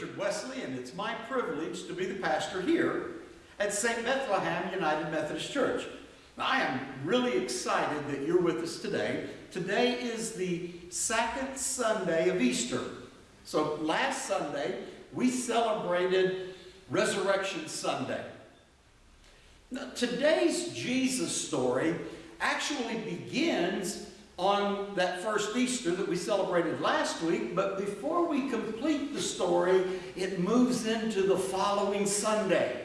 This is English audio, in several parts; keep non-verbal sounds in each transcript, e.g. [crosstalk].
Richard Wesley, and it's my privilege to be the pastor here at St. Bethlehem United Methodist Church. I am really excited that you're with us today. Today is the second Sunday of Easter. So last Sunday, we celebrated Resurrection Sunday. Now, today's Jesus story actually begins on that first Easter that we celebrated last week, but before we complete the story, it moves into the following Sunday.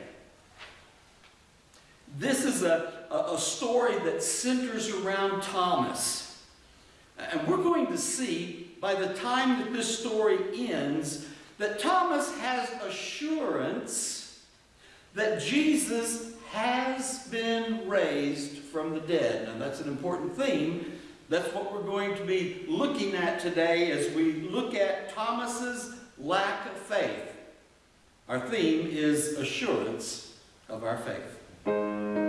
This is a, a, story that centers around Thomas. And we're going to see by the time that this story ends that Thomas has assurance that Jesus has been raised from the dead. Now, that's an important theme that's what we're going to be looking at today as we look at Thomas's lack of faith. Our theme is assurance of our faith.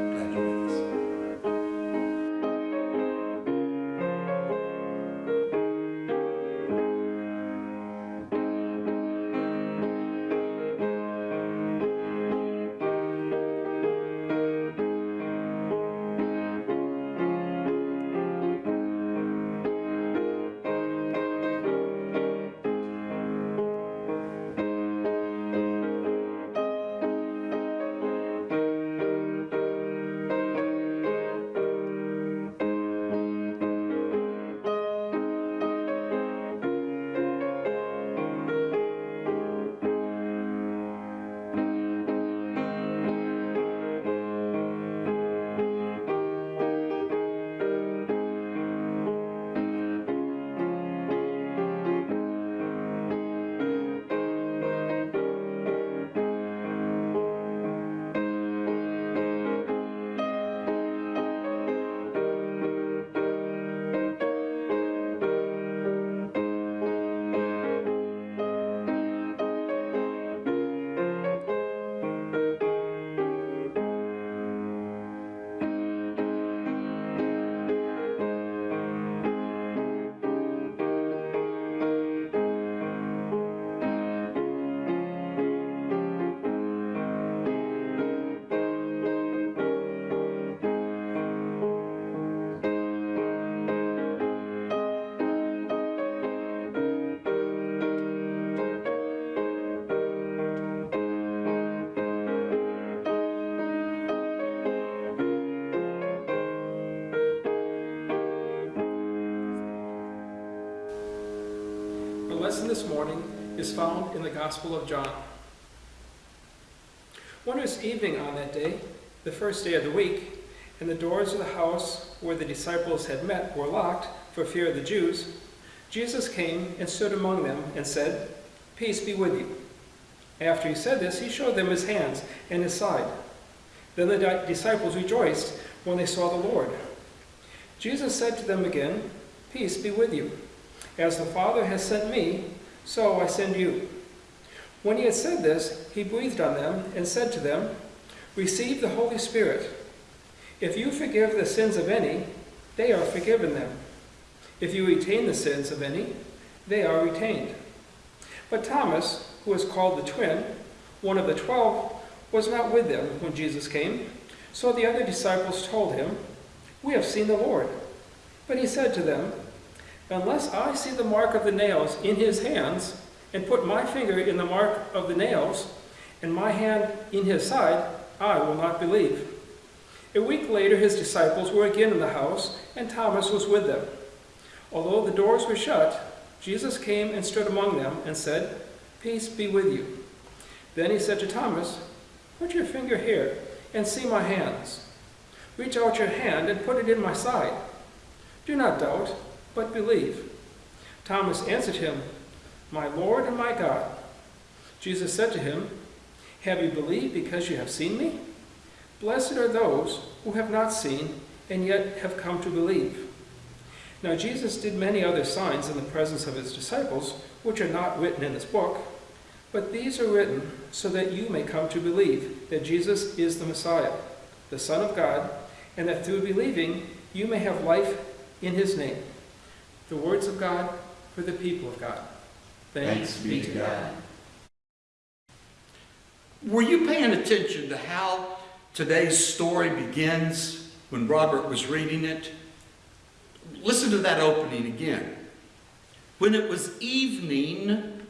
This morning is found in the Gospel of John. Was evening on that day, the first day of the week, and the doors of the house where the disciples had met were locked for fear of the Jews. Jesus came and stood among them and said, Peace be with you. After he said this, he showed them his hands and his side. Then the disciples rejoiced when they saw the Lord. Jesus said to them again, Peace be with you. As the Father has sent me, so I send you. When he had said this, he breathed on them and said to them, Receive the Holy Spirit. If you forgive the sins of any, they are forgiven them. If you retain the sins of any, they are retained. But Thomas, who was called the twin, one of the twelve, was not with them when Jesus came. So the other disciples told him, We have seen the Lord. But he said to them, Unless I see the mark of the nails in his hands, and put my finger in the mark of the nails, and my hand in his side, I will not believe. A week later, his disciples were again in the house, and Thomas was with them. Although the doors were shut, Jesus came and stood among them and said, Peace be with you. Then he said to Thomas, Put your finger here and see my hands. Reach out your hand and put it in my side. Do not doubt, but believe. Thomas answered him, My Lord and my God. Jesus said to him, Have you believed because you have seen me? Blessed are those who have not seen and yet have come to believe. Now Jesus did many other signs in the presence of his disciples, which are not written in this book, but these are written so that you may come to believe that Jesus is the Messiah, the Son of God, and that through believing you may have life in his name. The words of God for the people of God. Thanks, Thanks be to God. Were you paying attention to how today's story begins when Robert was reading it? Listen to that opening again. When it was evening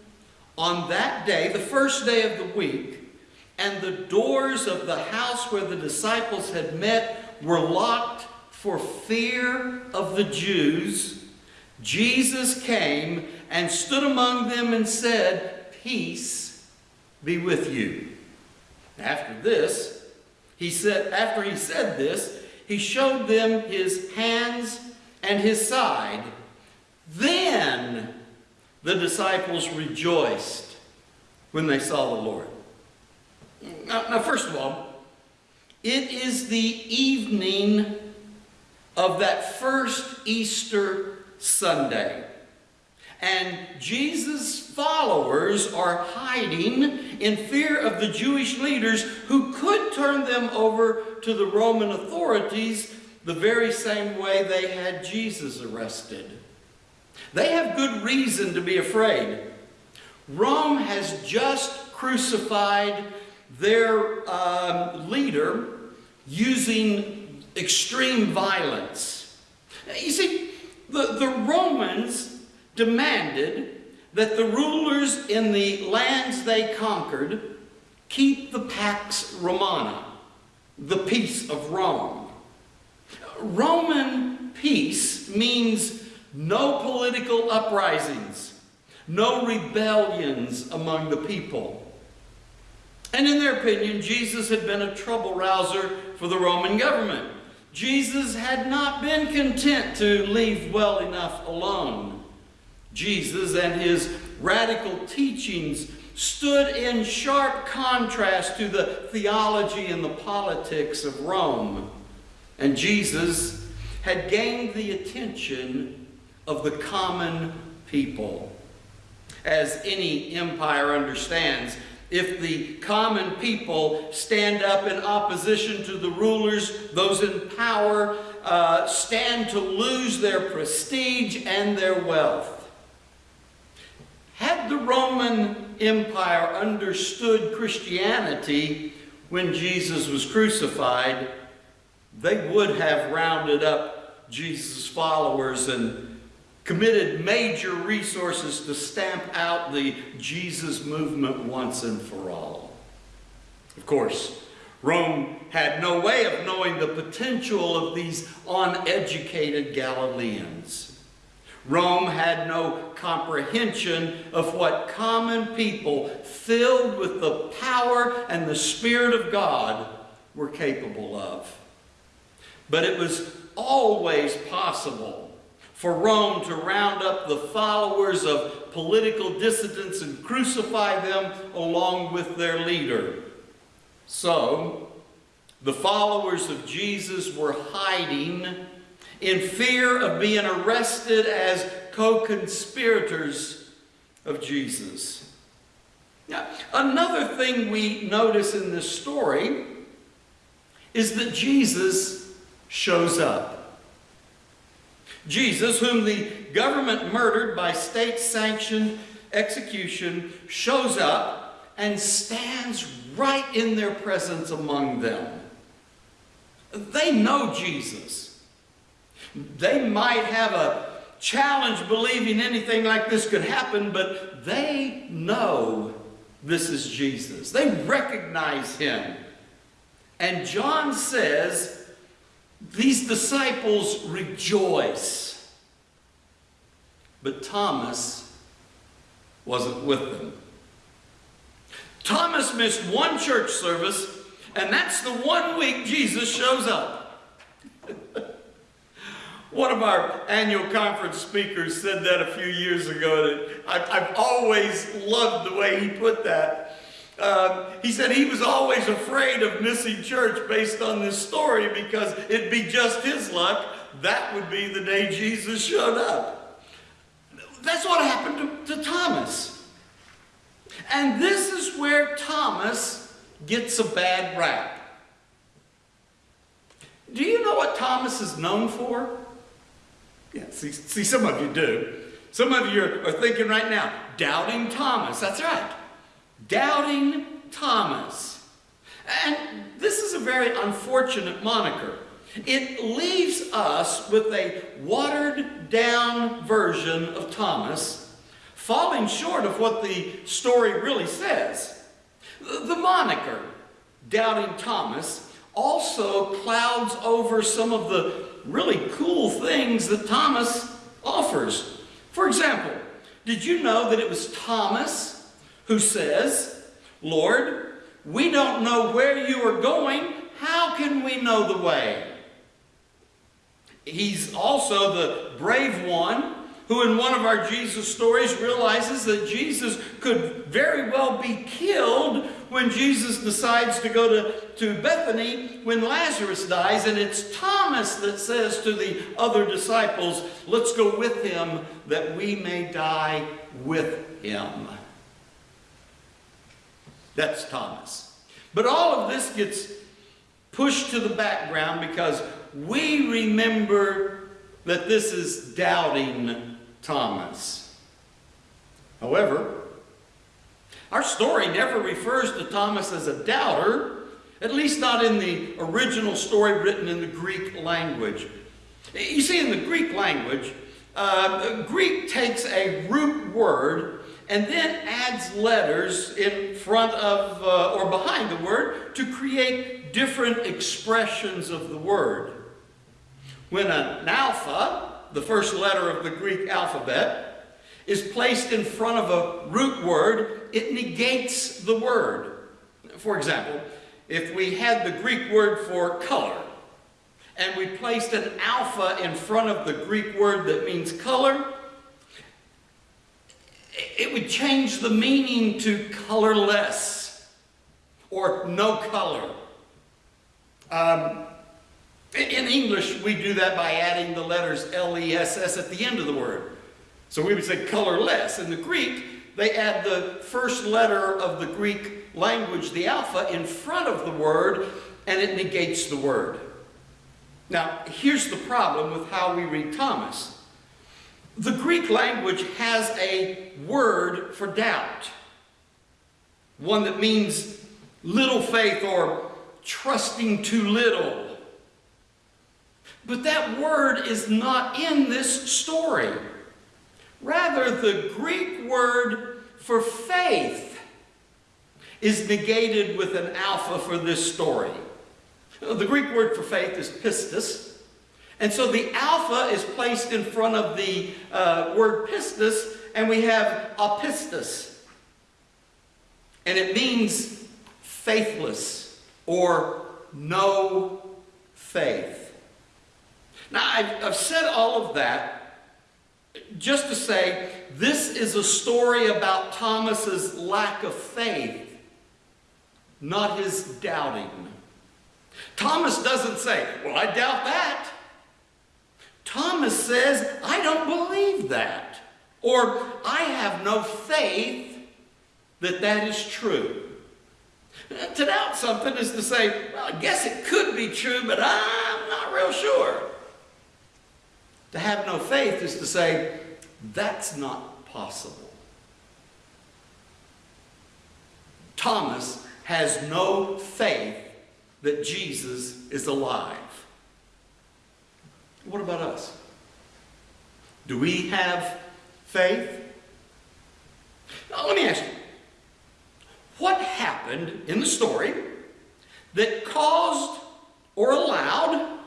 on that day, the first day of the week, and the doors of the house where the disciples had met were locked for fear of the Jews, Jesus came and stood among them and said, Peace be with you. After this, he said, after he said this, he showed them his hands and his side. Then the disciples rejoiced when they saw the Lord. Now, now, first of all, it is the evening of that first Easter Sunday. And Jesus' followers are hiding in fear of the Jewish leaders who could turn them over to the Roman authorities the very same way they had Jesus arrested. They have good reason to be afraid. Rome has just crucified their um, leader using extreme violence. You see, the, the Romans demanded that the rulers in the lands they conquered keep the Pax Romana, the peace of Rome. Roman peace means no political uprisings, no rebellions among the people. And in their opinion, Jesus had been a trouble rouser for the Roman government. Jesus had not been content to leave well enough alone. Jesus and his radical teachings stood in sharp contrast to the theology and the politics of Rome. And Jesus had gained the attention of the common people. As any empire understands, if the common people stand up in opposition to the rulers, those in power uh, stand to lose their prestige and their wealth. Had the Roman Empire understood Christianity when Jesus was crucified, they would have rounded up Jesus' followers and committed major resources to stamp out the Jesus movement once and for all. Of course, Rome had no way of knowing the potential of these uneducated Galileans. Rome had no comprehension of what common people filled with the power and the Spirit of God were capable of. But it was always possible for Rome to round up the followers of political dissidents and crucify them along with their leader. So, the followers of Jesus were hiding in fear of being arrested as co-conspirators of Jesus. Now, another thing we notice in this story is that Jesus shows up. Jesus, whom the government murdered by state-sanctioned execution, shows up and stands right in their presence among them. They know Jesus. They might have a challenge believing anything like this could happen, but they know this is Jesus. They recognize him. And John says these disciples rejoice. But Thomas wasn't with them. Thomas missed one church service, and that's the one week Jesus shows up. [laughs] one of our annual conference speakers said that a few years ago. I've, I've always loved the way he put that. Uh, he said he was always afraid of missing church based on this story because it'd be just his luck. That would be the day Jesus showed up. That's what happened to, to Thomas. And this is where Thomas gets a bad rap. Do you know what Thomas is known for? Yeah, see, see some of you do. Some of you are thinking right now, doubting Thomas. That's right. Doubting Thomas. And this is a very unfortunate moniker. It leaves us with a watered down version of Thomas, falling short of what the story really says. The moniker, Doubting Thomas, also clouds over some of the really cool things that Thomas offers. For example, did you know that it was Thomas who says, Lord, we don't know where you are going. How can we know the way? He's also the brave one who, in one of our Jesus stories, realizes that Jesus could very well be killed when Jesus decides to go to, to Bethany when Lazarus dies. And it's Thomas that says to the other disciples, Let's go with him that we may die with him. That's Thomas. But all of this gets pushed to the background because we remember that this is doubting Thomas. However, our story never refers to Thomas as a doubter, at least not in the original story written in the Greek language. You see, in the Greek language, uh, Greek takes a root word and then adds letters in front of uh, or behind the word to create different expressions of the word. When an alpha, the first letter of the Greek alphabet, is placed in front of a root word, it negates the word. For example, if we had the Greek word for color, and we placed an alpha in front of the Greek word that means color, it would change the meaning to colorless or no color. Um, in English, we do that by adding the letters L-E-S-S at the end of the word. So we would say colorless. In the Greek, they add the first letter of the Greek language, the alpha, in front of the word, and it negates the word. Now, here's the problem with how we read Thomas. The Greek language has a word for doubt, one that means little faith or trusting too little. But that word is not in this story. Rather, the Greek word for faith is negated with an alpha for this story. The Greek word for faith is pistis, and so the alpha is placed in front of the uh, word pistis, and we have apistis. And it means faithless or no faith. Now, I've, I've said all of that just to say this is a story about Thomas's lack of faith, not his doubting. Thomas doesn't say, Well, I doubt that. Thomas says, I don't believe that. Or, I have no faith that that is true. To doubt something is to say, well, I guess it could be true, but I'm not real sure. To have no faith is to say, that's not possible. Thomas has no faith that Jesus is alive. What about us? Do we have faith? Now, let me ask you what happened in the story that caused or allowed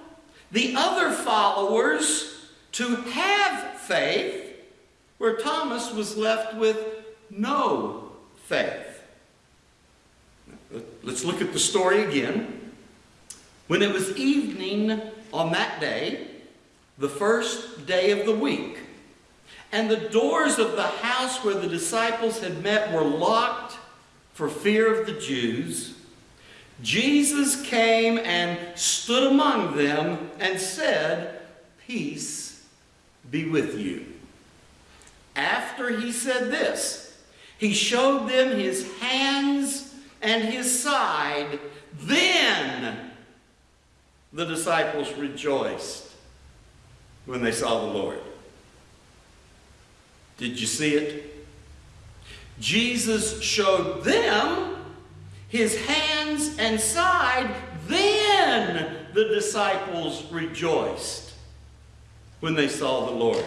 the other followers to have faith where Thomas was left with no faith? Let's look at the story again. When it was evening on that day, the first day of the week. And the doors of the house where the disciples had met were locked for fear of the Jews. Jesus came and stood among them and said, Peace be with you. After he said this, he showed them his hands and his side. Then the disciples rejoiced when they saw the Lord. Did you see it? Jesus showed them his hands and side, then the disciples rejoiced when they saw the Lord.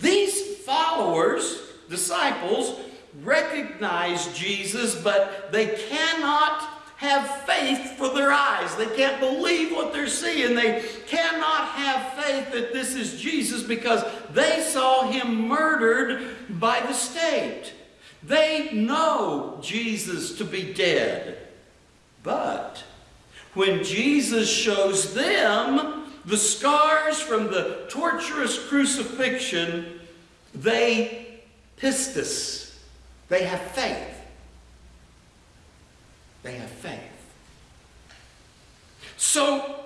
These followers, disciples, recognize Jesus, but they cannot have faith for their eyes. They can't believe what they're seeing. They cannot have faith that this is Jesus because they saw him murdered by the state. They know Jesus to be dead. But when Jesus shows them the scars from the torturous crucifixion, they pistis. They have faith. They have faith. So,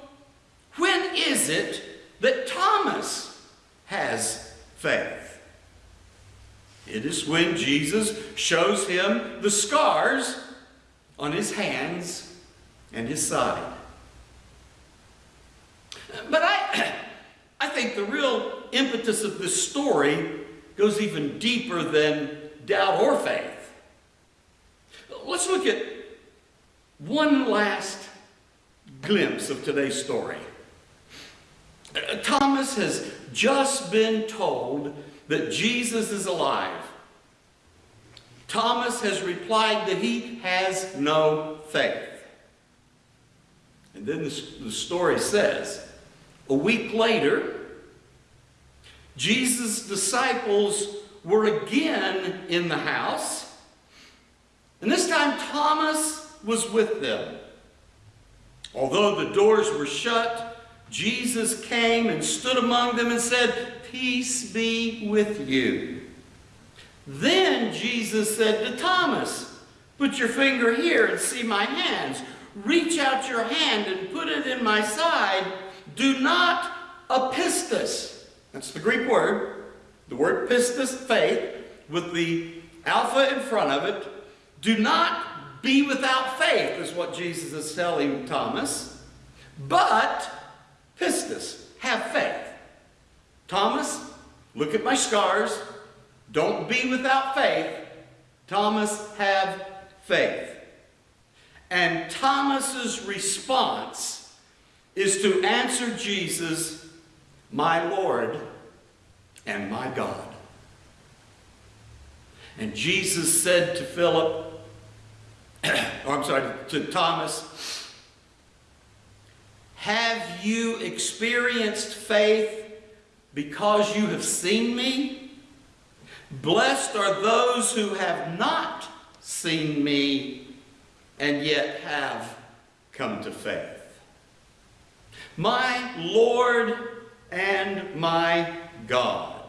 when is it that Thomas has faith? It is when Jesus shows him the scars on his hands and his side. But I, [clears throat] I think the real impetus of this story goes even deeper than doubt or faith. Let's look at one last glimpse of today's story. Uh, Thomas has just been told that Jesus is alive. Thomas has replied that he has no faith. And then the, the story says, a week later, Jesus' disciples were again in the house. And this time Thomas was with them. Although the doors were shut, Jesus came and stood among them and said, Peace be with you. Then Jesus said to Thomas, Put your finger here and see my hands. Reach out your hand and put it in my side. Do not apistos. That's the Greek word. The word pistis, faith, with the alpha in front of it. Do not be without faith, is what Jesus is telling Thomas. But, pistis, have faith. Thomas, look at my scars. Don't be without faith. Thomas, have faith. And Thomas's response is to answer Jesus, my Lord and my God. And Jesus said to Philip, Oh, I'm sorry, to Thomas, have you experienced faith because you have seen me? Blessed are those who have not seen me and yet have come to faith. My Lord and my God.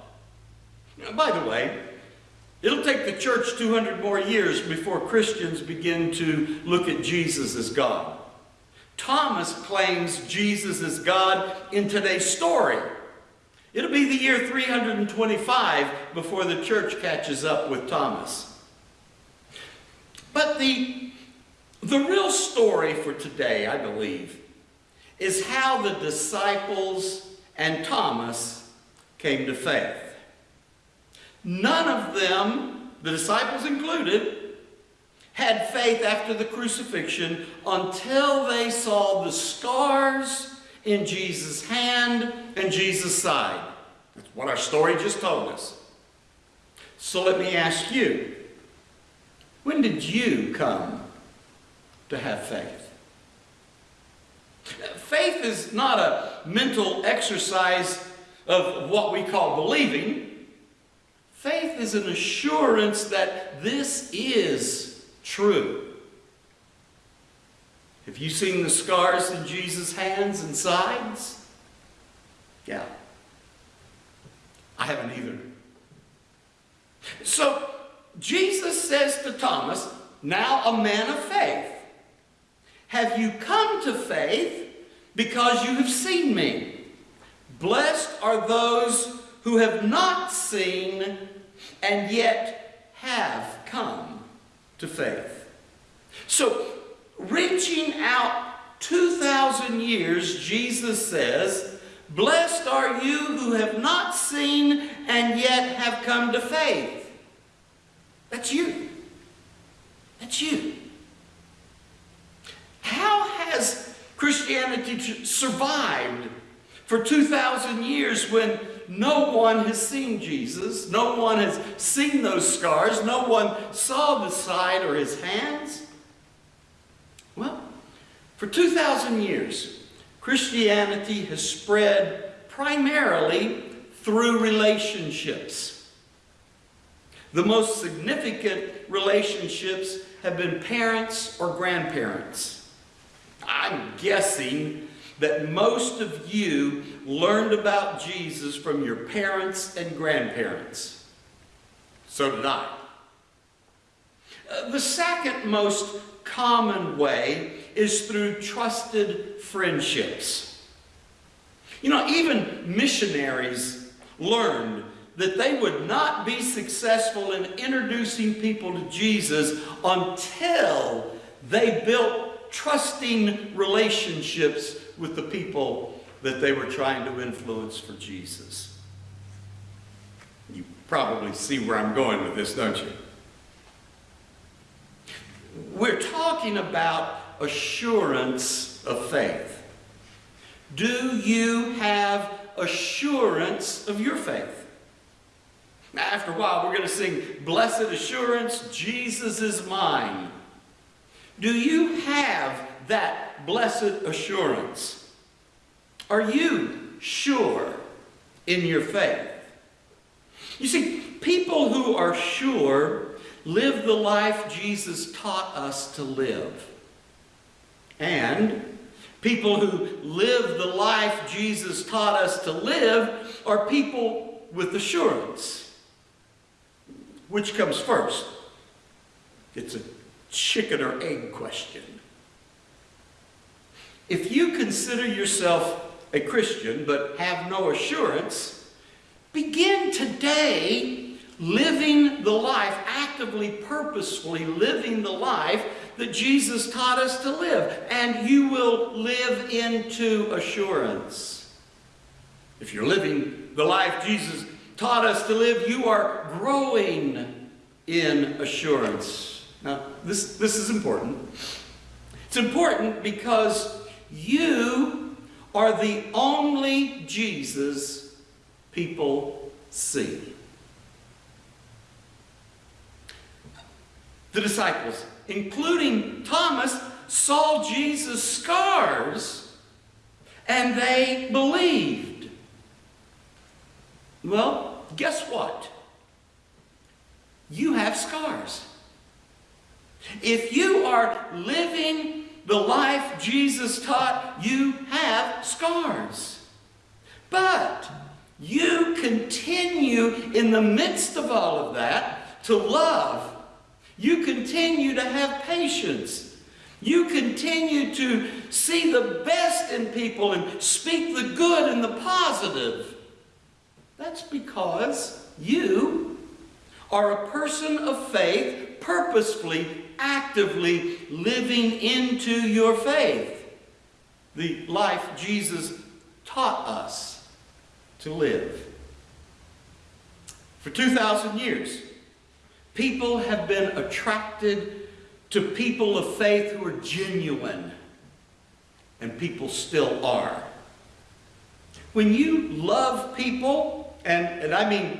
Now, by the way, It'll take the church 200 more years before Christians begin to look at Jesus as God. Thomas claims Jesus is God in today's story. It'll be the year 325 before the church catches up with Thomas. But the, the real story for today, I believe, is how the disciples and Thomas came to faith. None of them, the disciples included, had faith after the crucifixion until they saw the scars in Jesus' hand and Jesus' side. That's what our story just told us. So let me ask you, when did you come to have faith? Faith is not a mental exercise of what we call believing. Faith is an assurance that this is true. Have you seen the scars in Jesus' hands and sides? Yeah. I haven't either. So, Jesus says to Thomas, now a man of faith, have you come to faith because you have seen me? Blessed are those who have not seen and yet have come to faith. So, reaching out 2,000 years, Jesus says, Blessed are you who have not seen and yet have come to faith. That's you. That's you. How has Christianity survived for 2,000 years when no one has seen Jesus, no one has seen those scars, no one saw the side or his hands? Well, for 2,000 years, Christianity has spread primarily through relationships. The most significant relationships have been parents or grandparents. I'm guessing that most of you learned about Jesus from your parents and grandparents. So did I. Uh, the second most common way is through trusted friendships. You know, even missionaries learned that they would not be successful in introducing people to Jesus until they built trusting relationships with the people that they were trying to influence for Jesus. You probably see where I'm going with this, don't you? We're talking about assurance of faith. Do you have assurance of your faith? After a while, we're going to sing, Blessed Assurance, Jesus is mine. Do you have that blessed assurance? Are you sure in your faith? You see, people who are sure live the life Jesus taught us to live. And people who live the life Jesus taught us to live are people with assurance. Which comes first? It's a chicken or egg question. If you consider yourself a Christian but have no assurance, begin today living the life, actively, purposefully living the life that Jesus taught us to live, and you will live into assurance. If you're living the life Jesus taught us to live, you are growing in assurance. Now, this, this is important. It's important because you are the only Jesus people see. The disciples, including Thomas, saw Jesus' scars and they believed. Well, guess what? You have scars. If you are living the life Jesus taught, you have scars. But you continue in the midst of all of that to love. You continue to have patience. You continue to see the best in people and speak the good and the positive. That's because you are a person of faith, purposefully, actively living into your faith. The life Jesus taught us to live. For 2,000 years, people have been attracted to people of faith who are genuine, and people still are. When you love people, and, and I mean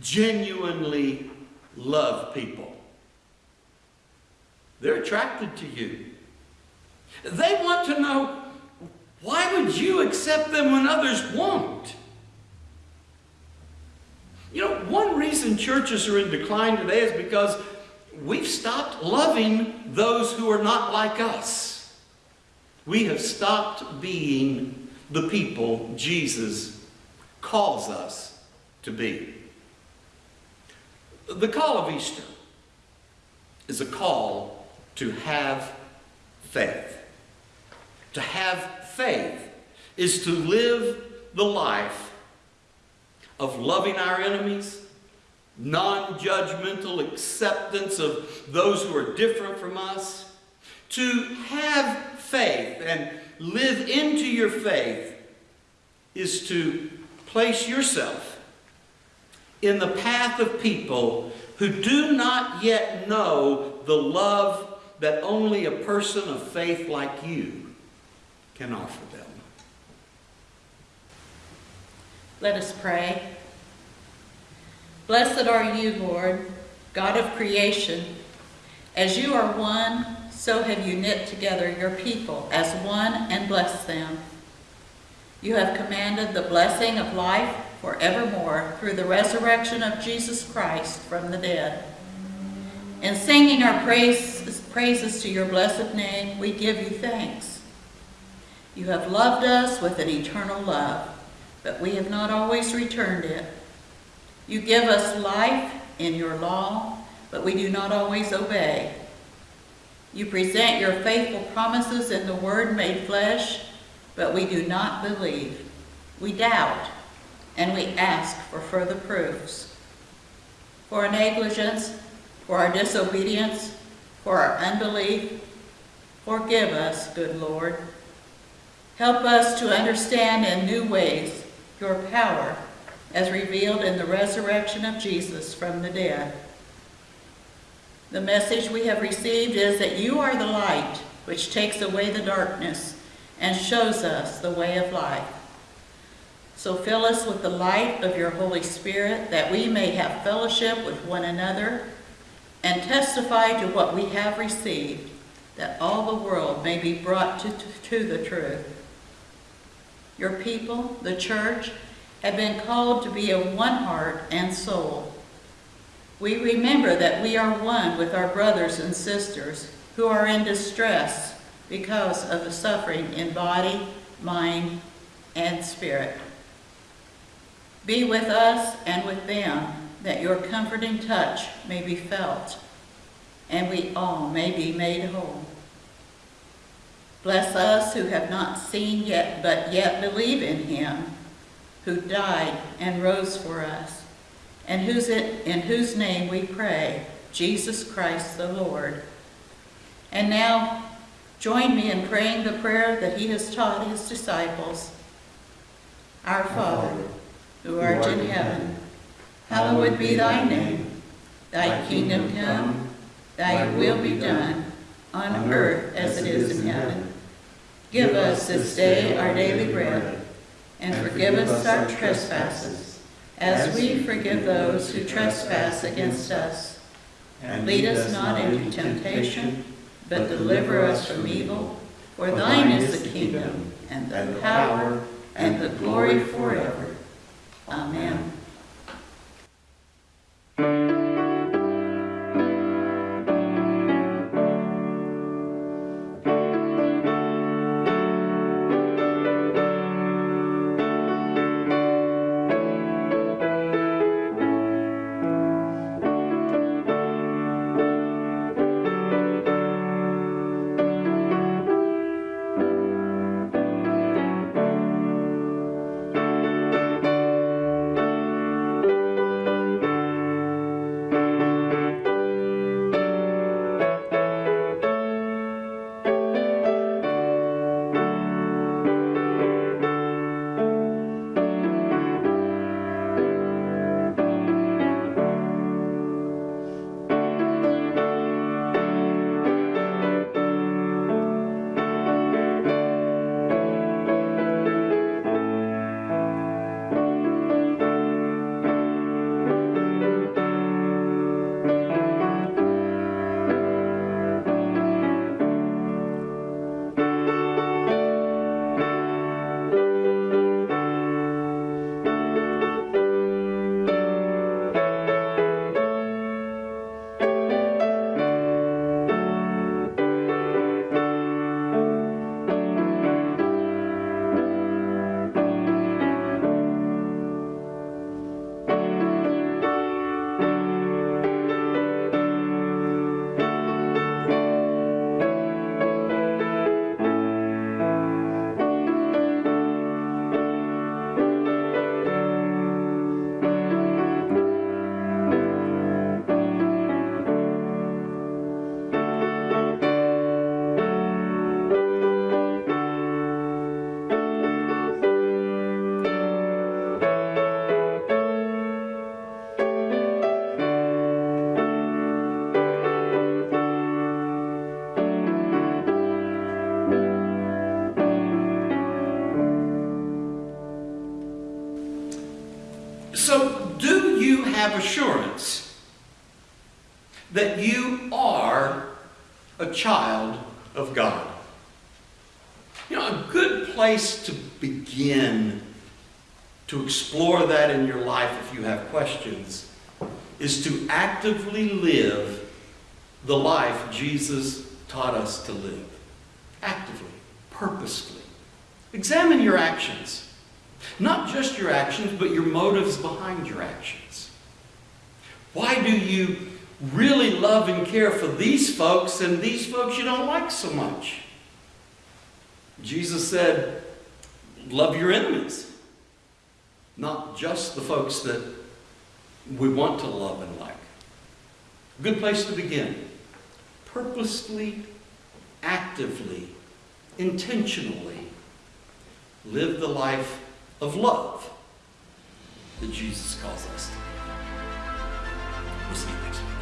genuinely love people, they're attracted to you. They want to know why would you accept them when others won't? You know, one reason churches are in decline today is because we've stopped loving those who are not like us. We have stopped being the people Jesus calls us to be. The call of Easter is a call to have faith. To have faith is to live the life of loving our enemies, non-judgmental acceptance of those who are different from us, to have faith and live into your faith is to place yourself in the path of people who do not yet know the love that only a person of faith like you can offer them. Let us pray. Blessed are you, Lord, God of creation. As you are one, so have you knit together your people as one and blessed them. You have commanded the blessing of life forevermore through the resurrection of Jesus Christ from the dead. In singing our praise, praises to your blessed name, we give you thanks. You have loved us with an eternal love, but we have not always returned it. You give us life in your law, but we do not always obey. You present your faithful promises in the Word made flesh, but we do not believe. We doubt, and we ask for further proofs. For our negligence, for our disobedience, for our unbelief, forgive us, good Lord. Help us to understand in new ways your power as revealed in the resurrection of Jesus from the dead. The message we have received is that you are the light which takes away the darkness and shows us the way of life. So fill us with the light of your Holy Spirit that we may have fellowship with one another and testify to what we have received, that all the world may be brought to, to, the truth. Your people, the church, have been called to be of one heart and soul. We remember that we are one with our brothers and sisters who are in distress because of the suffering in body, mind, and spirit. Be with us and with them that your comforting touch may be felt and we all may be made whole. Bless us who have not seen yet, but yet believe in him, who died and rose for us, and whose in whose name we pray, Jesus Christ the Lord. And now, join me in praying the prayer that he has taught his disciples. Our Father, who art in heaven, hallowed be thy name. Thy kingdom come, thy will be done, on earth as it is in heaven. Give us this day our daily bread, and forgive us our trespasses, as we forgive those who trespass against us. And lead us not into temptation, but deliver us from evil. For thine is the kingdom, and the power, and the glory forever. Amen. Assurance that you are a child of God. You know, a good place to begin to explore that in your life if you have questions is to actively live the life Jesus taught us to live. Actively, purposefully. Examine your actions. Not just your actions, but your motives behind your actions. Why do you really love and care for these folks and these folks you don't like so much? Jesus said, love your enemies. Not just the folks that we want to love and like. Good place to begin. Purposefully, actively, intentionally live the life of love that Jesus calls us to. We'll see you next week.